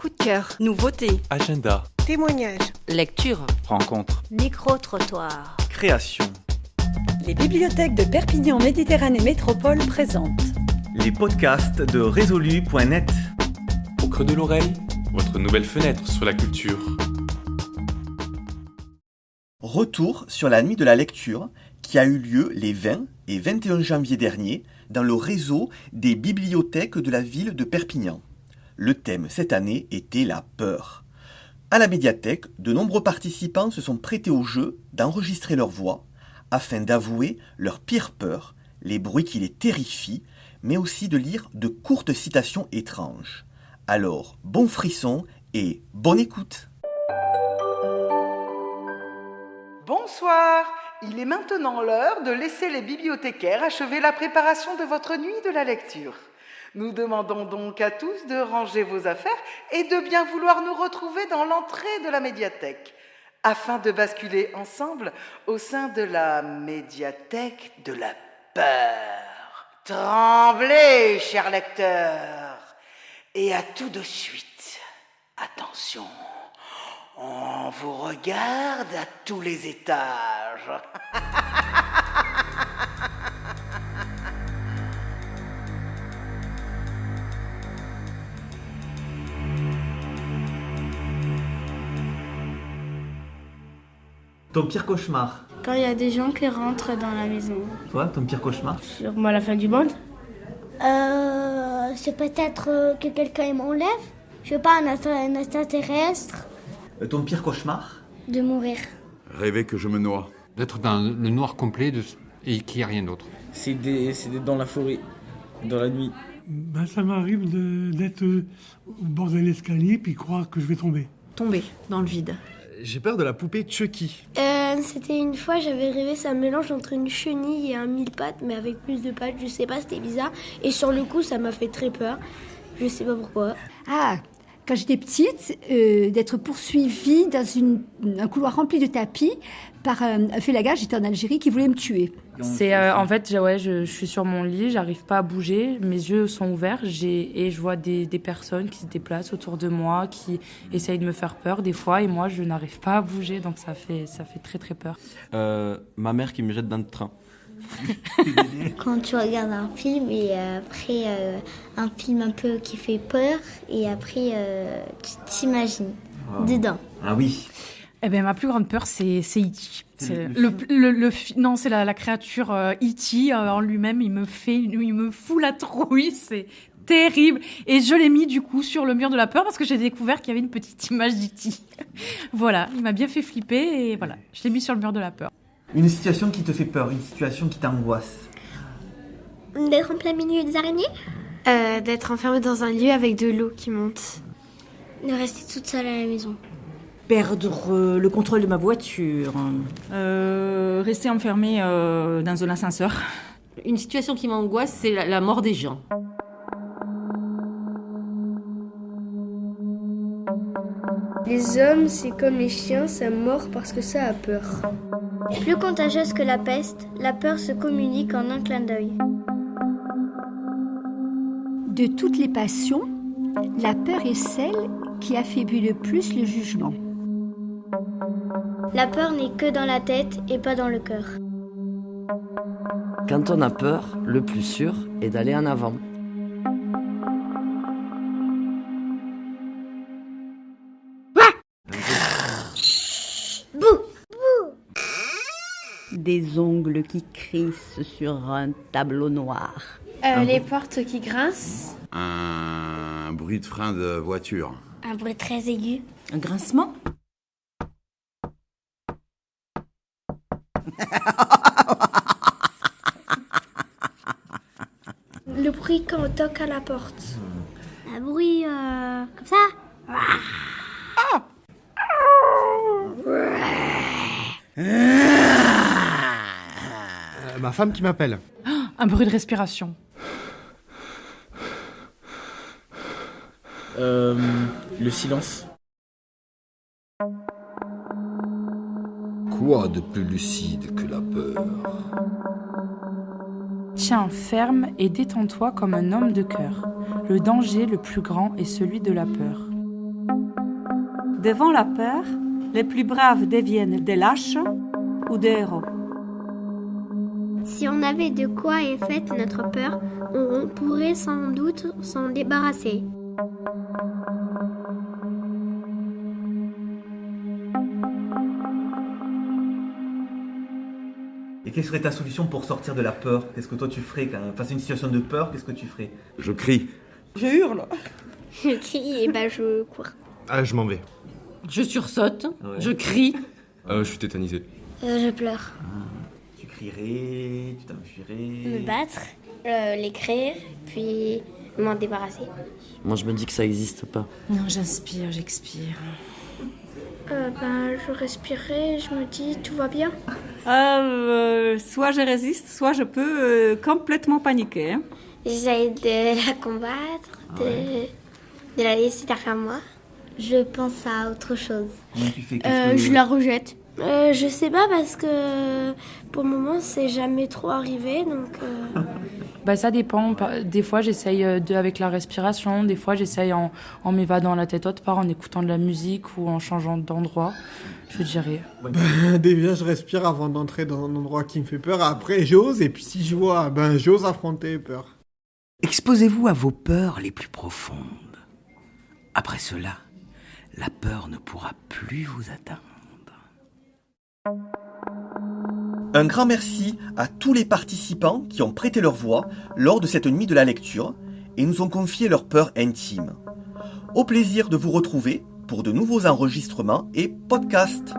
Coup de cœur, nouveauté, Agenda, Témoignage. lecture, rencontre, Micro-trottoir. création. Les bibliothèques de Perpignan Méditerranée Métropole présentent Les podcasts de résolu.net. Au creux de l'oreille, votre nouvelle fenêtre sur la culture. Retour sur la nuit de la lecture qui a eu lieu les 20 et 21 janvier dernier dans le réseau des bibliothèques de la ville de Perpignan. Le thème cette année était la peur. À la médiathèque, de nombreux participants se sont prêtés au jeu d'enregistrer leur voix afin d'avouer leur pire peur, les bruits qui les terrifient, mais aussi de lire de courtes citations étranges. Alors, bon frisson et bonne écoute Bonsoir. Il est maintenant l'heure de laisser les bibliothécaires achever la préparation de votre nuit de la lecture. Nous demandons donc à tous de ranger vos affaires et de bien vouloir nous retrouver dans l'entrée de la médiathèque, afin de basculer ensemble au sein de la médiathèque de la peur. Tremblez, chers lecteurs, et à tout de suite. Attention. On vous regarde à tous les étages. Ton pire cauchemar Quand il y a des gens qui rentrent dans la maison. Toi, ton pire cauchemar Sûrement la fin du monde. Euh, c'est peut-être euh, que quelqu'un m'enlève. Je sais pas, un, extra- un extraterrestre. Euh, Ton pire cauchemar De mourir. Rêver que je me noie. D'être dans le noir complet de... et qu'il n'y a rien d'autre. C'est des- c'est des- dans la forêt, dans la nuit. Ben, ça m'arrive de- d'être euh, au bord de l'escalier puis croire que je vais tomber. tomber dans le vide. J'ai peur de la poupée Chucky. Euh, c'était une fois, j'avais rêvé, un mélange entre une chenille et un mille pattes, mais avec plus de pattes, je sais pas, c'était bizarre. Et sur le coup, ça m'a fait très peur. Je sais pas pourquoi. Ah, quand j'étais petite, euh, d'être poursuivie dans une- un couloir rempli de tapis par un, un félaga, j'étais en Algérie, qui voulait me tuer. C'est euh, en fait, ouais, je, je suis sur mon lit, j'arrive pas à bouger, mes yeux sont ouverts, j'ai et je vois des, des personnes qui se déplacent autour de moi, qui essayent de me faire peur des fois, et moi je n'arrive pas à bouger, donc ça fait ça fait très très peur. Euh, ma mère qui me jette dans le train. Quand tu regardes un film et après euh, un film un peu qui fait peur et après euh, tu t'imagines dedans. Ah oui. Eh ben ma plus grande peur c'est c'est E.T. C'est Le- le, le, le fi- non c'est la, la créature euh, E.T. euh, en lui-même il me fait il me fout la trouille c'est terrible et je l'ai mis du coup sur le mur de la peur parce que j'ai découvert qu'il y avait une petite image d'E.T. voilà il m'a bien fait flipper et voilà je l'ai mis sur le mur de la peur. Une situation qui te fait peur, une situation qui t'angoisse. D'être en plein milieu des araignées? Euh, D'être enfermé dans un lieu avec de l'eau qui monte. De rester toute seule à la maison. Perdre euh, le contrôle de ma voiture. Euh, rester enfermé euh, dans un ascenseur. Une situation qui m'angoisse, c'est la, la mort des gens. Les hommes, c'est comme les chiens, ça mord parce que ça a peur. Plus contagieuse que la peste, la peur se communique en un clin d'œil. De toutes les passions, la peur est celle qui affaiblit le plus le jugement. La peur n'est que dans la tête et pas dans le cœur. Quand on a peur, le plus sûr est d'aller en avant. Des ongles qui crissent sur un tableau noir. Euh, les portes qui grincent. Un bruit de frein de voiture. Un bruit très aigu. Un grincement? Le bruit quand on toque à la porte. Un bruit euh, comme ça. Ma femme qui m'appelle. Un bruit de respiration. Euh, le silence. Quoi de plus lucide que la peur? Tiens ferme et détends-toi comme un homme de cœur. Le danger le plus grand est celui de la peur. Devant la peur, les plus braves deviennent des lâches ou des héros. Si on avait de quoi est faite notre peur, on pourrait sans doute s'en débarrasser. Et quelle serait ta solution pour sortir de la peur? Qu'est-ce que toi tu ferais quand face à une situation de peur Qu'est-ce que tu ferais? Je crie. Je hurle. Je crie et bah je cours. Ah, je m'en vais. Je sursaute. Ouais. Je crie. Euh, je suis tétanisé. Euh, je pleure. Tu crierais, tu t'enfuirais. Me battre, euh, l'écrire, puis m'en débarrasser. Moi, je me dis que ça n'existe pas. Non, j'inspire, j'expire. Euh, ben, je respirerai, je me dis tout va bien. Euh, soit je résiste, soit je peux euh, complètement paniquer. hein. J'essaie de la combattre, de, de la laisser derrière moi. Je pense à autre chose. Comment tu fais Euh, je la rejette. Euh, je sais pas parce que pour le moment c'est jamais trop arrivé donc. euh, Bah ça dépend. Des fois j'essaye euh, de avec la respiration, des fois j'essaye en, en m'évadant la tête haute part, en écoutant de la musique ou en changeant d'endroit. Je dirais. Ben, déjà, je respire avant d'entrer dans un endroit qui me fait peur. Après, j'ose. Et puis, si je vois, ben, j'ose affronter peur. Exposez-vous à vos peurs les plus profondes. Après cela, la peur ne pourra plus vous atteindre. Un grand merci à tous les participants qui ont prêté leur voix lors de cette nuit de la lecture et nous ont confié leurs peurs intimes. Au plaisir de vous retrouver pour de nouveaux enregistrements et podcasts.